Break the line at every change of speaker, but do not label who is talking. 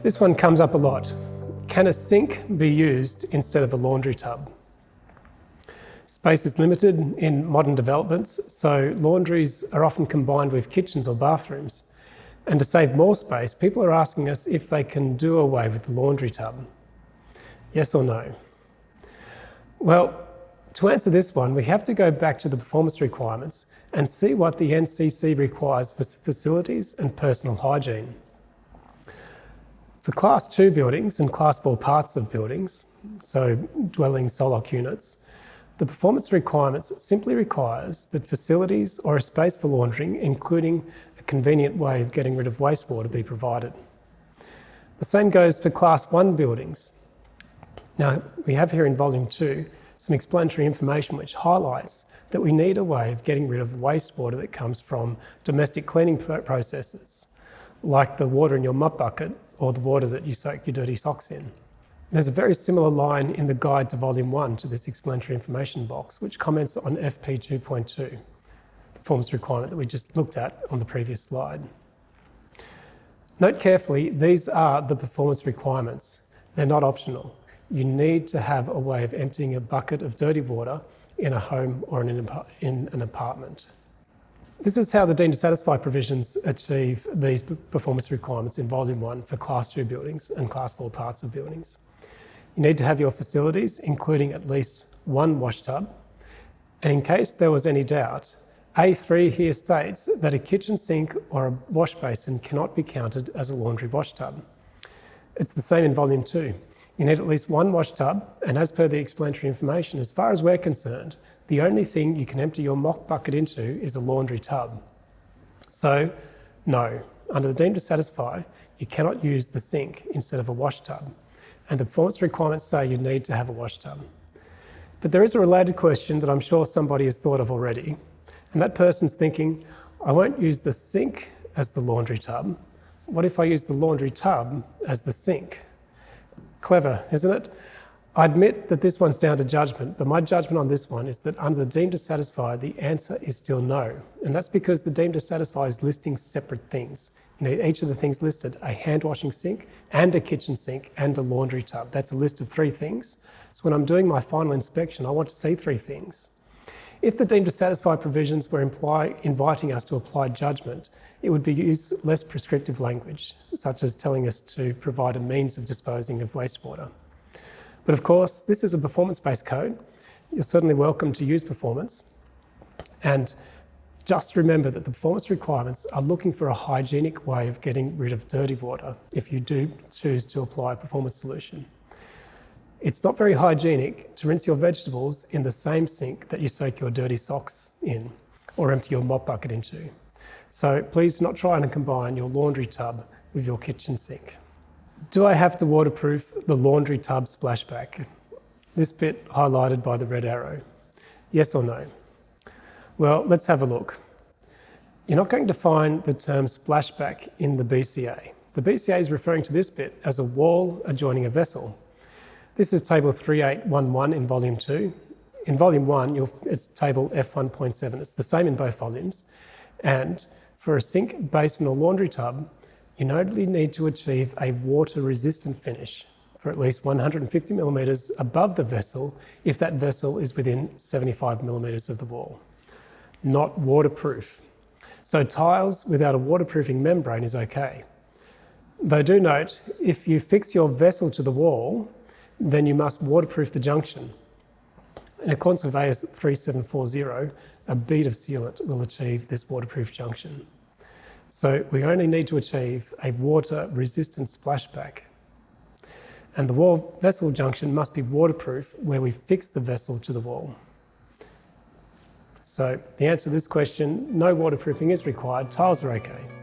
This one comes up a lot. Can a sink be used instead of a laundry tub? Space is limited in modern developments, so laundries are often combined with kitchens or bathrooms. And to save more space, people are asking us if they can do away with the laundry tub. Yes or no? Well, to answer this one, we have to go back to the performance requirements and see what the NCC requires for facilities and personal hygiene. For Class 2 buildings and Class 4 parts of buildings, so dwelling SOLOC units, the performance requirements simply requires that facilities or a space for laundering, including a convenient way of getting rid of wastewater, be provided. The same goes for Class 1 buildings. Now, we have here in Volume 2 some explanatory information which highlights that we need a way of getting rid of wastewater that comes from domestic cleaning processes, like the water in your mop bucket or the water that you soak your dirty socks in. There's a very similar line in the guide to Volume 1 to this explanatory information box, which comments on FP 2.2, the performance requirement that we just looked at on the previous slide. Note carefully, these are the performance requirements. They're not optional you need to have a way of emptying a bucket of dirty water in a home or in an apartment. This is how the deemed to satisfy provisions achieve these performance requirements in Volume 1 for Class 2 buildings and Class 4 parts of buildings. You need to have your facilities, including at least one wash tub, and in case there was any doubt, A3 here states that a kitchen sink or a wash basin cannot be counted as a laundry wash tub. It's the same in Volume 2. You need at least one wash tub, and as per the explanatory information, as far as we're concerned, the only thing you can empty your mop bucket into is a laundry tub. So, no, under the deemed to satisfy, you cannot use the sink instead of a wash tub. And the performance requirements say you need to have a wash tub. But there is a related question that I'm sure somebody has thought of already. And that person's thinking, I won't use the sink as the laundry tub. What if I use the laundry tub as the sink? Clever, isn't it? I admit that this one's down to judgment, but my judgment on this one is that under the deemed to satisfy, the answer is still no. And that's because the deemed to satisfy is listing separate things. You need each of the things listed, a hand washing sink and a kitchen sink and a laundry tub. That's a list of three things. So when I'm doing my final inspection, I want to see three things. If the deemed to satisfy provisions were inviting us to apply judgment, it would be use less prescriptive language, such as telling us to provide a means of disposing of wastewater. But of course, this is a performance-based code. You're certainly welcome to use performance. And just remember that the performance requirements are looking for a hygienic way of getting rid of dirty water if you do choose to apply a performance solution. It's not very hygienic to rinse your vegetables in the same sink that you soak your dirty socks in or empty your mop bucket into. So please do not try and combine your laundry tub with your kitchen sink. Do I have to waterproof the laundry tub splashback? This bit highlighted by the red arrow. Yes or no? Well, let's have a look. You're not going to find the term splashback in the BCA. The BCA is referring to this bit as a wall adjoining a vessel. This is table 3811 in volume 2. In volume 1, it's table F1.7. It's the same in both volumes. And for a sink, basin or laundry tub, you notably need to achieve a water-resistant finish for at least 150 millimetres above the vessel if that vessel is within 75 millimetres of the wall. Not waterproof. So tiles without a waterproofing membrane is okay. Though do note, if you fix your vessel to the wall, then you must waterproof the junction. In accordance with AS 3740, a bead of sealant will achieve this waterproof junction. So we only need to achieve a water-resistant splashback. And the wall vessel junction must be waterproof where we fix the vessel to the wall. So the answer to this question, no waterproofing is required, tiles are okay.